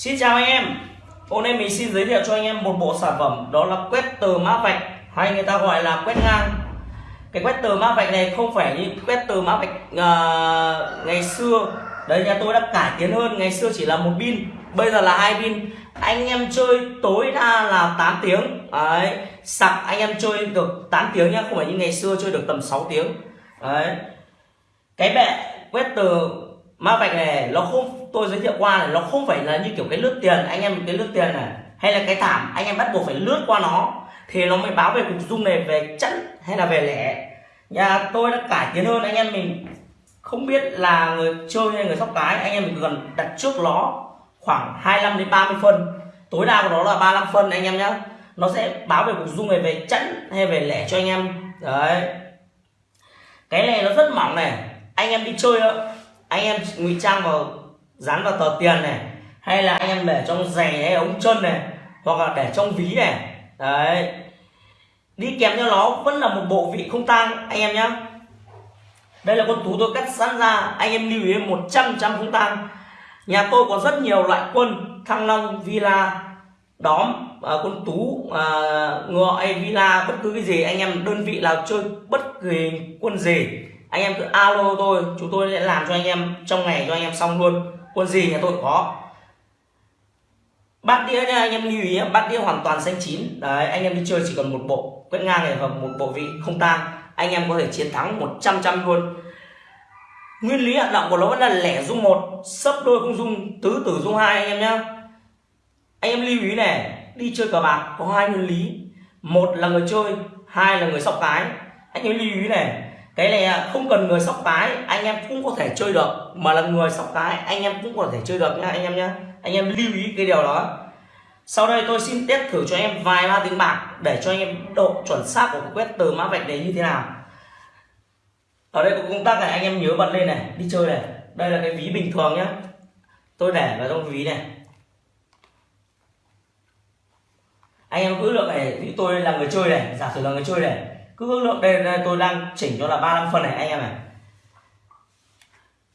Xin chào anh em. Hôm nay mình xin giới thiệu cho anh em một bộ sản phẩm Đó là quét tờ mã vạch Hay người ta gọi là quét ngang. Cái quét tờ mã vạch này không phải như quét tờ mã vạch uh, ngày xưa. Đấy nhà tôi đã cải tiến hơn Ngày xưa chỉ là một pin Bây giờ là hai pin. Anh em chơi tối đa là 8 tiếng. Đấy Sạc anh em chơi được 8 tiếng nhá Không phải như ngày xưa chơi được tầm 6 tiếng. Đấy. Cái bệ quét tờ mã vạch này nó không tôi giới thiệu qua này, nó không phải là như kiểu cái lướt tiền, anh em cái lướt tiền này, hay là cái thảm, anh em bắt buộc phải lướt qua nó, thì nó mới báo về cục dung này, về chẵn hay là về lẻ. Nhà tôi đã cải tiến hơn, anh em mình không biết là người chơi hay người sóc cái, anh em mình cần đặt trước nó khoảng 25 đến 30 phân. Tối đa của nó là 35 phân, anh em nhé nó sẽ báo về cục dung này, về chẵn hay về lẻ cho anh em. Đấy. Cái này nó rất mỏng này. Anh em đi chơi đó anh em ngụy trang vào dán vào tờ tiền này hay là anh em để trong giày hay ống chân này hoặc là để trong ví này. Đấy. Đi kèm theo nó vẫn là một bộ vị không tang anh em nhé đây là con tú tôi cắt sẵn ra anh em lưu ý 100 trăm không tang. Nhà tôi có rất nhiều loại quân thăng long villa đóm à, con tú à, ngựa hay villa bất cứ cái gì anh em đơn vị nào chơi bất kỳ quân gì anh em cứ alo tôi chúng tôi sẽ làm cho anh em trong ngày cho anh em xong luôn quân gì nhà tôi có. Bát đĩa nha, anh em lưu ý bát đĩa hoàn toàn xanh chín. Đấy, anh em đi chơi chỉ cần một bộ quét ngang này và một bộ vị không tang, anh em có thể chiến thắng 100 trăm luôn. Nguyên lý hoạt động của nó vẫn là lẻ dung một, sấp đôi không dung, tứ tử dung hai anh em nhé anh em lưu ý này, đi chơi cờ bạc có hai nguyên lý. Một là người chơi, hai là người sóc cái. Anh em lưu ý này cái này à, không cần người sóc cái, anh em cũng có thể chơi được. Mà là người sóc cái, anh em cũng có thể chơi được nha anh em nhé anh em lưu ý cái điều đó. Sau đây tôi xin test thử cho em vài ba tiếng bạc để cho anh em độ chuẩn xác của quét từ mã vạch đấy như thế nào. Ở đây có công tắc này, anh em nhớ bật lên này, đi chơi này. Đây là cái ví bình thường nhé tôi để vào trong ví này. Anh em cứ lượng này ví tôi là người chơi này, giả sử là người chơi này cứ ước lượng đây, đây tôi đang chỉnh cho là 35 phân này anh em này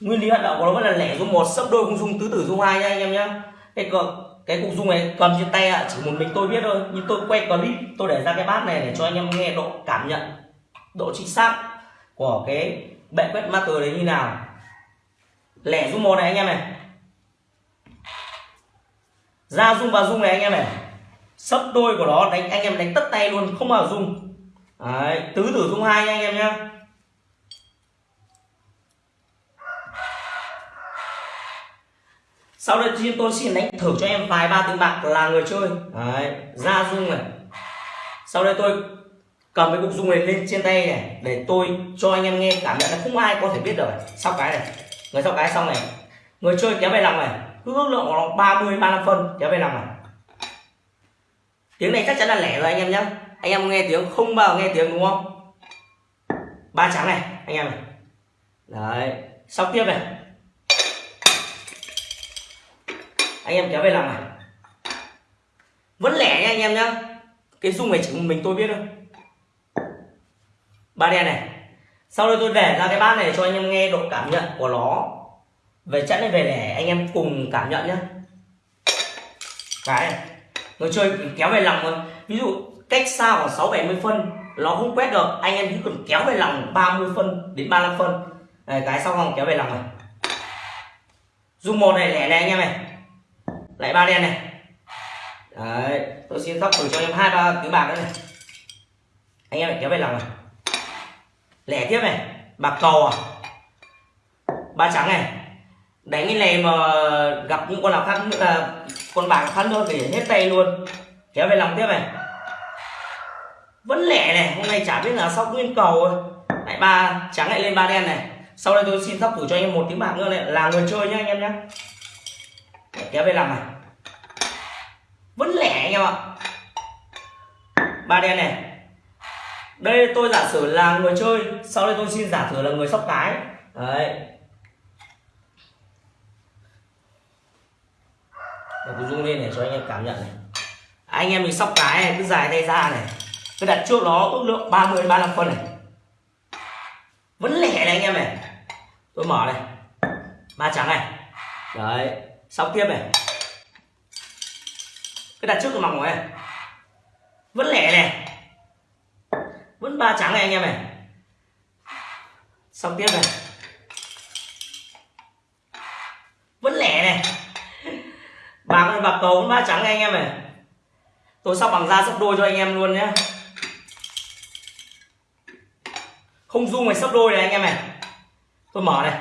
nguyên lý hoạt động của nó vẫn là lẻ dung một sấp đôi không dung tứ tử dung hai nha anh em nhé cái cục cái cục dung này cầm trên tay ạ chỉ một mình tôi biết thôi nhưng tôi quay clip tôi để ra cái bát này để cho anh em nghe độ cảm nhận độ chính xác của cái bệ quét master đấy như nào. Lẻ dung một này anh em này. Ra dung vào dung này anh em này. Sấp đôi của nó đánh anh em đánh tất tay luôn không vào dung. Đấy, tứ tử dung hai anh em nhé sau đây thì tôi xin đánh thử cho em vài ba tiếng bạc là người chơi. Đấy, ra dung này. Sau đây tôi cầm cái cục dung này lên trên tay này để tôi cho anh em nghe cảm nhận là không ai có thể biết được sau cái này người sau cái xong này. Người chơi kéo về lòng này. Cứ ước lượng của nó 30 35 phân kéo về lòng này. Tiếng này chắc chắn là lẻ rồi anh em nhé anh em nghe tiếng không bao nghe tiếng đúng không? Ba trắng này, anh em này. Đấy sau tiếp này. Anh em kéo về làm này. Vẫn lẻ nha anh em nhá. Cái dung này chỉ mình tôi biết thôi. Ba đen này. Sau đây tôi để ra cái bát này cho anh em nghe độ cảm nhận của nó. Về chẵn này về lẻ, anh em cùng cảm nhận nhá. Cái này. Người chơi kéo về lòng thôi. Ví dụ cách xa khoảng 6 70 phân nó không quét được. Anh em chỉ cần kéo về lòng 30 phân đến 35 phân. Này, cái sau vòng kéo về lòng này. Dùng một này lẻ này anh em này. Lại ba đen này. Đấy tôi xin sóc thử cho em hai ba tiếng bạc nữa này. Anh em lại kéo về lòng này. Lẻ tiếp này bạc cầu à? Ba trắng này. Đánh cái này mà gặp những con nào khác nữa là con bạc khác nữa thì hết tay luôn. Kéo về lòng tiếp này vẫn lẻ này, hôm nay chả biết là sau nguyên cầu lại ba trắng lại lên ba đen này. Sau đây tôi xin sóc thử cho anh em một tiếng bạc nữa này. Là người chơi nhá anh em nhé kéo về làm này. Vẫn lẻ anh em ạ. Ba đen này. Đây, tôi giả sử là người chơi. Sau đây tôi xin giả sử là người sóc cái. Đấy. Để tôi zoom lên để cho anh em cảm nhận này. Anh em mình sóc cái này, cứ dài tay ra này tôi đặt trước nó ước lượng 30 35 phân này. Vẫn lẻ này anh em này. Tôi mở này. Ba trắng này. Đấy, xong tiếp này. Cái đặt trước tôi mỏng này. Vẫn lẻ này. Vẫn ba trắng này anh em này. Xong tiếp này. Vẫn lẻ này. Bạc bạc cầu vẫn ba trắng này anh em này. Tôi sóc bằng da sấp đôi cho anh em luôn nhé. Không dung này sấp đôi này anh em này. Tôi mở này.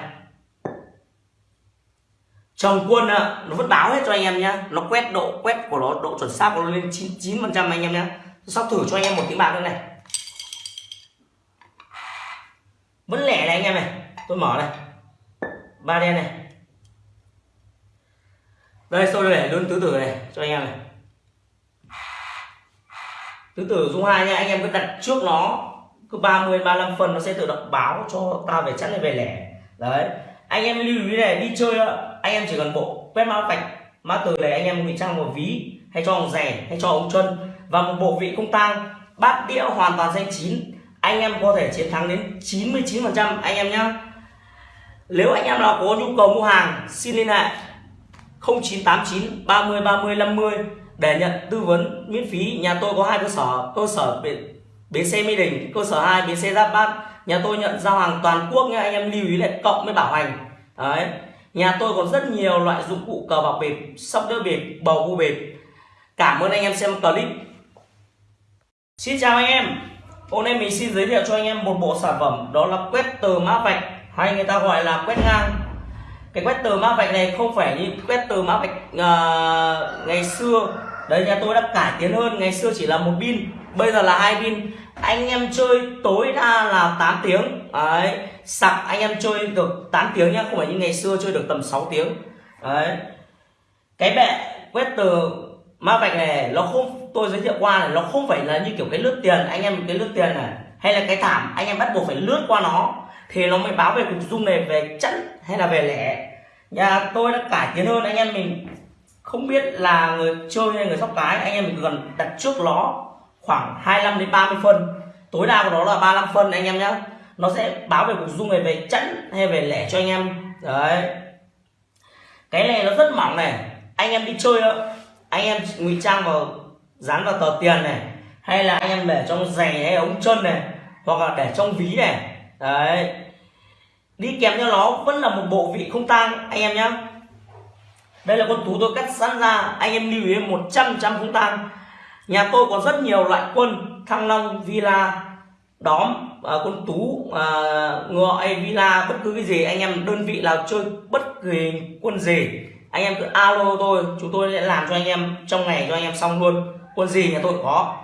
Chồng quân nó vẫn báo hết cho anh em nhá. Nó quét độ, quét của nó, độ chuẩn xác của nó lên 99 phần trăm anh em nhá. Tôi sóc thử cho anh em một tiếng bạc nữa này. Vẫn lẻ này anh em này. Tôi mở này. Ba đen này. Đây tôi để luôn tứ tử này, cho anh em này. Tứ tử dung hai nha, anh em cứ đặt trước nó cứ 30 35 phần nó sẽ tự động báo cho ta về chẵn hay về lẻ. Đấy. Anh em lưu ý này, đi chơi anh em chỉ cần bộ quét mã vạch, mã từ này anh em ngụy trang một ví, hay cho ông rẻ, hay cho ông chân. Và một bộ vị không tang, bát đĩa hoàn toàn danh chín. Anh em có thể chiến thắng đến 99 phần trăm, anh em nhé nếu anh em nào có nhu cầu mua hàng, xin liên hệ 0989 30 30 50 để nhận tư vấn miễn phí. Nhà tôi có hai cơ sở cơ sở bến xe mỹ đình cơ sở 2 bến xe giáp bát. Nhà tôi nhận giao hàng toàn quốc nha anh em lưu ý lại cộng với bảo hành. Đấy. Nhà tôi còn rất nhiều loại dụng cụ cờ bạc bịp sóc đĩa bịp bầu cua bịp. Cảm ơn anh em xem clip. Xin chào anh em. Hôm nay mình xin giới thiệu cho anh em một bộ sản phẩm đó là quét tờ mã vạch hay người ta gọi là quét ngang. Cái quét tờ mã vạch này không phải như quét tờ mã vạch uh, ngày xưa. Đấy nhà tôi đã cải tiến hơn ngày xưa chỉ là một pin bây giờ là hai pin anh em chơi tối đa là 8 tiếng. Đấy, sạc anh em chơi được 8 tiếng nhá, không phải như ngày xưa chơi được tầm 6 tiếng. Đấy. Cái bệ quét từ ma vạch này, nó không, tôi giới thiệu qua này, nó không phải là như kiểu cái lướt tiền. Anh em cái lướt tiền này, hay là cái thảm, anh em bắt buộc phải lướt qua nó, thì nó mới báo về cục dung này về chẵn hay là về lẻ. Nhà tôi đã cải tiến hơn, anh em mình không biết là người chơi hay người sóc cái, anh em mình cần đặt trước nó khoảng 25 đến 30 phân. Tối đa của nó là 35 phân anh em nhé nó sẽ báo về cục dung này về chẵn hay về lẻ cho anh em. Đấy. Cái này nó rất mỏng này. Anh em đi chơi đó, anh em ngụy trang vào dán vào tờ tiền này. Hay là anh em để trong giày hay ống chân này. Hoặc là để trong ví này. Đấy. Đi kèm theo nó vẫn là một bộ vị không tang anh em nhé đây là con tú tôi cắt sẵn ra. Anh em lưu ý một trăm trăm không tang nhà tôi có rất nhiều loại quân thăng long villa đóm à, quân tú à, ngựa hay villa bất cứ cái gì anh em đơn vị nào chơi bất kỳ quân gì anh em cứ alo tôi chúng tôi sẽ làm cho anh em trong ngày cho anh em xong luôn. Quân gì nhà tôi có.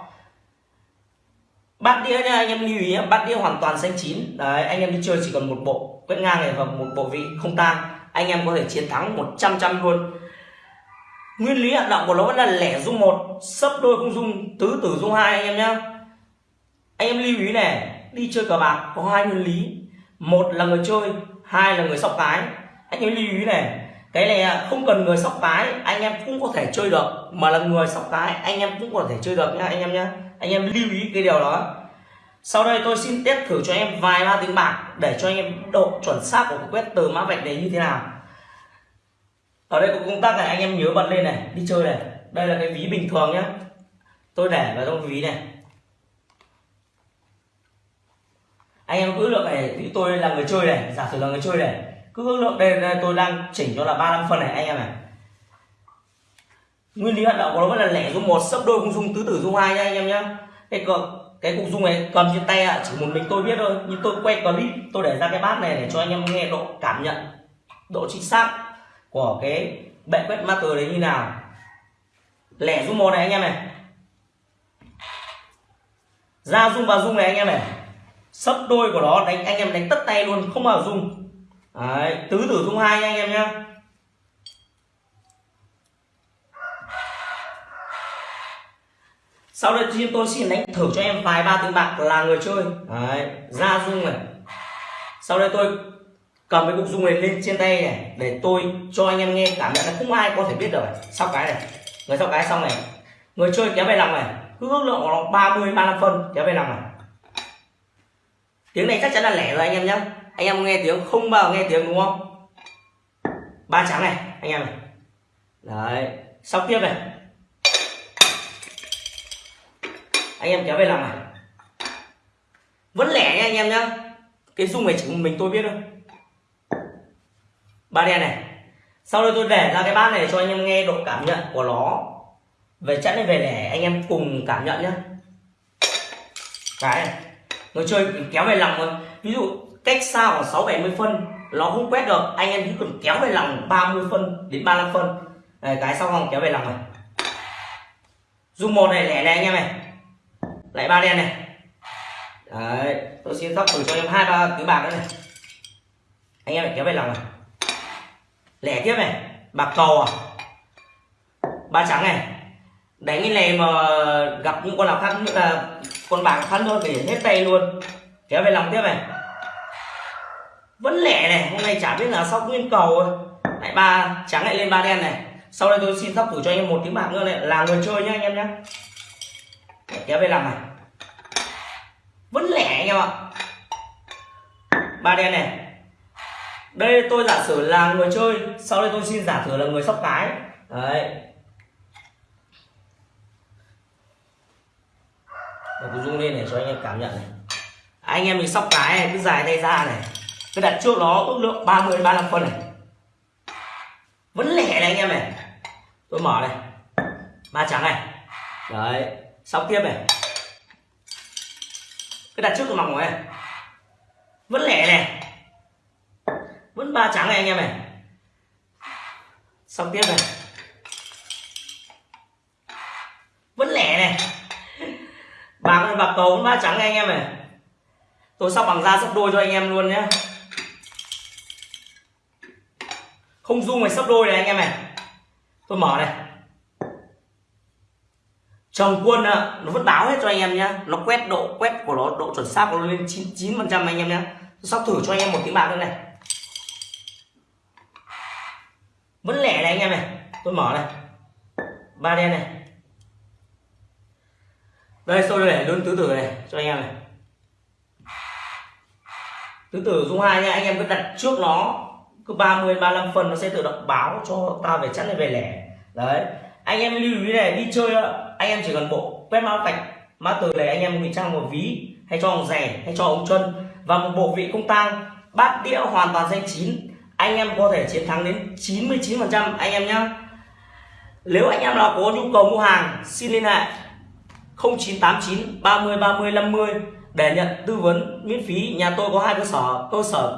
Bát đĩa nha anh em lưu ý bát đĩa hoàn toàn xanh chín. Đấy anh em đi chơi chỉ cần một bộ quét ngang này và một bộ vị không tang anh em có thể chiến thắng 100 trăm luôn nguyên lý hoạt động của nó vẫn là lẻ dung một, sấp đôi không dung, tứ tử dung hai anh em nhá. Anh em lưu ý này, đi chơi cờ bạc có hai nguyên lý. Một là người chơi, hai là người sóc cái. Anh em lưu ý này, cái này à, không cần người sóc cái, anh em cũng có thể chơi được. Mà là người sóc cái, anh em cũng có thể chơi được nha anh em nhé anh em lưu ý cái điều đó. Sau đây tôi xin test thử cho em vài ba tiếng bạc để cho anh em độ chuẩn xác của quét từ mã vạch này như thế nào ở đây có công tắc này anh em nhớ bật lên này đi chơi này. Đây là cái ví bình thường nhé tôi để vào trong ví này. Anh em cứ lượng này thì tôi là người chơi này giả sử là người chơi này. Cứ ước lượng đây, đây tôi đang chỉnh cho là 35 phân này anh em này nguyên lý hoạt động của nó vẫn là lẻ dung một sấp đôi cũng dung tứ tử dung hai nha anh em nhá. Cái cục cái cục dung này cầm trên tay ạ chỉ một mình tôi biết thôi. Nhưng tôi quay clip tôi để ra cái bát này để cho anh em nghe độ cảm nhận độ chính xác của cái bệ quét master đấy như nào? Lẻ dung một này anh em này. Ra dung vào dung này anh em này. Sấp đôi của nó đánh anh em đánh tất tay luôn không bao dung Đấy, tứ tử dung hai anh em nhá. Sau đây chúng tôi xin đánh thử cho em vài ba tiếng bạc là người chơi. Đấy, ra dung này. Sau đây tôi cầm cái cục dung này lên trên tay này, để tôi cho anh em nghe, cảm nhận là không ai có thể biết được sau cái này, người sau cái xong này. Người chơi kéo về lòng này, cứ ước lượng của nó 30 35 phân, kéo về lòng này. Tiếng này chắc chắn là lẻ rồi anh em nhé anh em nghe tiếng không bao nghe tiếng đúng không? Ba trắng này, anh em này. Đấy, sau tiếp này. Anh em kéo về lòng này. Vẫn lẻ nha anh em nhá. Cái dung này chỉ mình tôi biết thôi ba đen này. Sau đây tôi để ra cái bát này cho anh em nghe độ cảm nhận của nó. Về chẵn này về để anh em cùng cảm nhận nhá. Cái này người chơi kéo về lòng thôi. Ví dụ cách xa khoảng sáu bảy mươi phân nó không quét được. Anh em chỉ cần kéo về lòng 30 phân đến 35 phân. Này, cái sau không kéo về lòng này. Dung một này lẻ này anh em này. Lại ba đen này. Đấy tôi xin sóc thử cho em hai ba cái bạc nữa này. Anh em lại kéo về lòng này lẻ tiếp này. Bạc cầu à? Ba trắng này. Đánh cái này mà gặp những con nào khác như là con bạc khác luôn thì hết tay luôn. Kéo về lòng tiếp này. Vẫn lẻ này, hôm nay chả biết là sóc nguyên cầu lại ba trắng lại lên ba đen này. Sau đây tôi xin sóc thử cho anh em một tiếng bạc nữa này. Là người chơi nhá anh em nhé kéo về lòng này. Vẫn lẻ anh em ạ. Ba đen này đây, tôi giả sử là người chơi, sau đây tôi xin giả sử là người sóc cái. Đấy. Để tôi zoom lên để cho anh em cảm nhận này. À, anh em mình sóc cái này, cứ dài tay ra này. Cứ đặt trước nó ước lượng 30 35 phân này. Vẫn lẻ này anh em này. Tôi mở này. Ba trắng này. Đấy. Sóc tiếp này. Cái đặt trước tôi mỏng này. Vẫn lẻ này vẫn ba trắng này anh em này. Xong tiếp này. Vẫn lẻ này. Bạc này bạc cầu vẫn ba trắng này anh em này. Tôi sóc bằng da sắp đôi cho anh em luôn nhé không dung này sắp đôi này anh em này. Tôi mở này. Chồng quân nó vẫn báo hết cho anh em nhé, nó quét độ quét của nó độ chuẩn xác của nó lên 99 phần trăm anh em nhé, sóc thử cho anh em một tiếng bạc nữa này. Vẫn lẻ này anh em này. Tôi mở này. Ba đen này. Đây tôi để luôn tứ tử này. Cho anh em này. Tứ tử dung hai nha. Anh em cứ đặt trước nó. Cứ 30 35 phần nó sẽ tự động báo cho ta về chắn này về lẻ. Đấy. Anh em lưu ý này, đi chơi anh em chỉ cần bộ quét mã vạch, mã từ này anh em ngụy trang một ví, hay cho ông rẻ, hay cho ông chân và một bộ vị không tang, bát đĩa hoàn toàn danh chín anh em có thể chiến thắng đến 99% anh em nhé nếu anh em nào có nhu cầu mua hàng, xin liên hệ 0989 30 30 50 để nhận tư vấn miễn phí. Nhà tôi có hai cơ sở cơ sở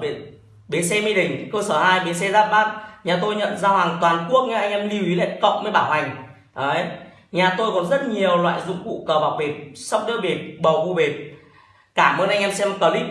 bến xe mỹ đình, cơ sở 2 bến xe giáp bát. Nhà tôi nhận giao hàng toàn quốc nha anh em lưu ý lại cộng với bảo hành. Đấy. Nhà tôi còn rất nhiều loại dụng cụ cờ bạc bịp, sóc đĩa bịp, bầu cua bịp. Cảm ơn anh em xem clip.